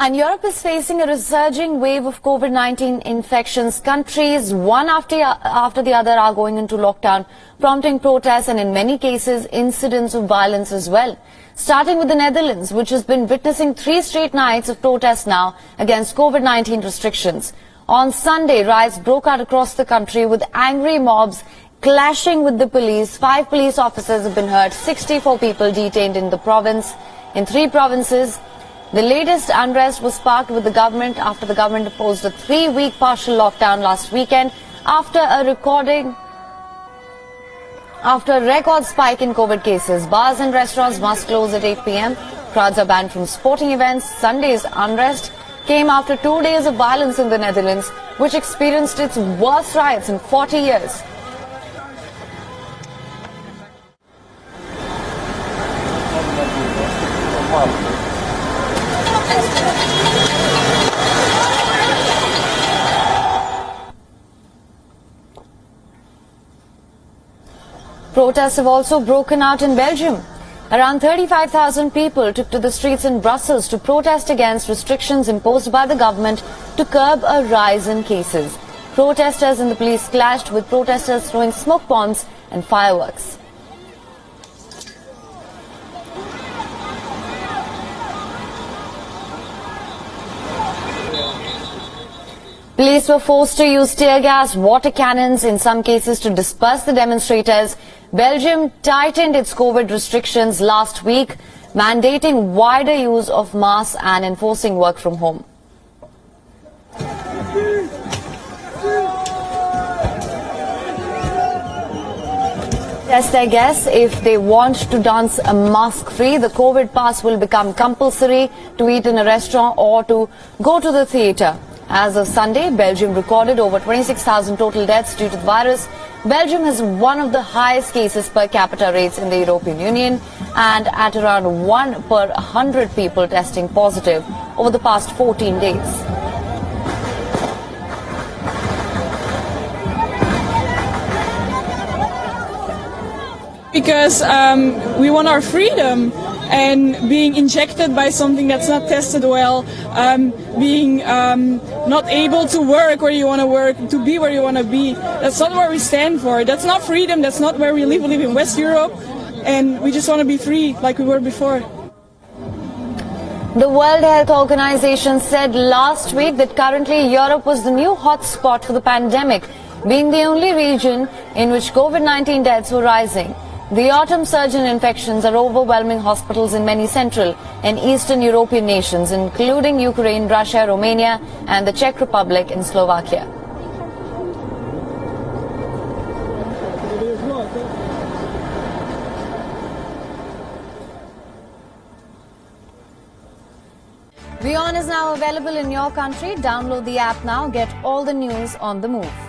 And Europe is facing a resurging wave of COVID-19 infections. Countries, one after, after the other, are going into lockdown, prompting protests and in many cases, incidents of violence as well. Starting with the Netherlands, which has been witnessing three straight nights of protests now against COVID-19 restrictions. On Sunday, riots broke out across the country with angry mobs clashing with the police. Five police officers have been hurt, 64 people detained in the province. In three provinces, the latest unrest was sparked with the government after the government imposed a three-week partial lockdown last weekend after a recording after a record spike in COVID cases. Bars and restaurants must close at 8 p.m. Crowds are banned from sporting events. Sunday's unrest came after two days of violence in the Netherlands, which experienced its worst riots in 40 years. Protests have also broken out in Belgium. Around 35,000 people took to the streets in Brussels to protest against restrictions imposed by the government to curb a rise in cases. Protesters and the police clashed with protesters throwing smoke bombs and fireworks. Police were forced to use tear gas, water cannons in some cases to disperse the demonstrators. Belgium tightened its COVID restrictions last week, mandating wider use of masks and enforcing work from home. Test their guess if they want to dance a mask free. The COVID pass will become compulsory to eat in a restaurant or to go to the theatre. As of Sunday, Belgium recorded over 26,000 total deaths due to the virus. Belgium has one of the highest cases per capita rates in the European Union and at around 1 per 100 people testing positive over the past 14 days. Because um, we want our freedom and being injected by something that's not tested well, um, being um, not able to work where you want to work, to be where you want to be. That's not where we stand for. That's not freedom. That's not where we live. We live in West Europe, and we just want to be free like we were before. The World Health Organization said last week that currently Europe was the new hotspot for the pandemic, being the only region in which COVID-19 deaths were rising. The autumn surge in infections are overwhelming hospitals in many central and eastern European nations, including Ukraine, Russia, Romania and the Czech Republic and Slovakia. WION is now available in your country. Download the app now. Get all the news on the move.